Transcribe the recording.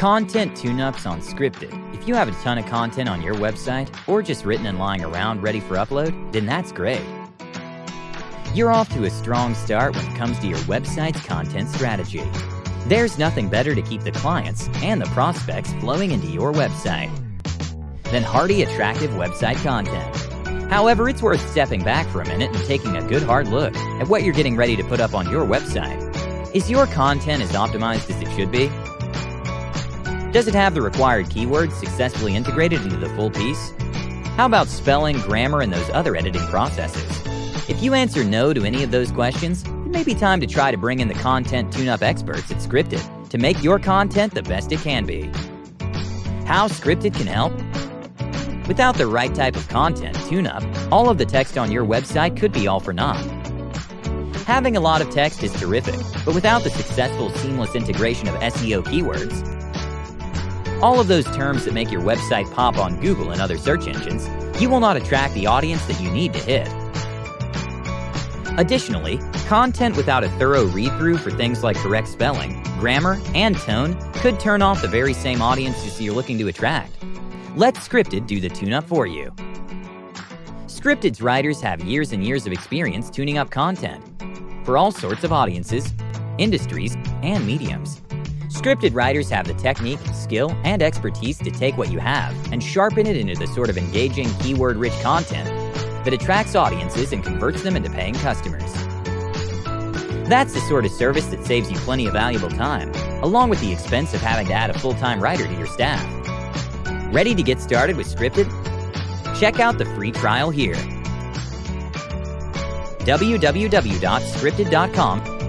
Content tune-ups on Scripted. If you have a ton of content on your website, or just written and lying around ready for upload, then that's great. You're off to a strong start when it comes to your website's content strategy. There's nothing better to keep the clients and the prospects flowing into your website than hearty, attractive website content. However, it's worth stepping back for a minute and taking a good hard look at what you're getting ready to put up on your website. Is your content as optimized as it should be? Does it have the required keywords successfully integrated into the full piece? How about spelling, grammar, and those other editing processes? If you answer no to any of those questions, it may be time to try to bring in the content tune-up experts at Scripted to make your content the best it can be. How Scripted can help? Without the right type of content tune-up, all of the text on your website could be all for naught. Having a lot of text is terrific, but without the successful seamless integration of SEO keywords, all of those terms that make your website pop on Google and other search engines, you will not attract the audience that you need to hit. Additionally, content without a thorough read-through for things like correct spelling, grammar, and tone could turn off the very same audiences you're looking to attract. Let Scripted do the tune-up for you. Scripted's writers have years and years of experience tuning up content for all sorts of audiences, industries, and mediums. Scripted writers have the technique, skill, and expertise to take what you have and sharpen it into the sort of engaging, keyword-rich content that attracts audiences and converts them into paying customers. That's the sort of service that saves you plenty of valuable time, along with the expense of having to add a full-time writer to your staff. Ready to get started with Scripted? Check out the free trial here. www.scripted.com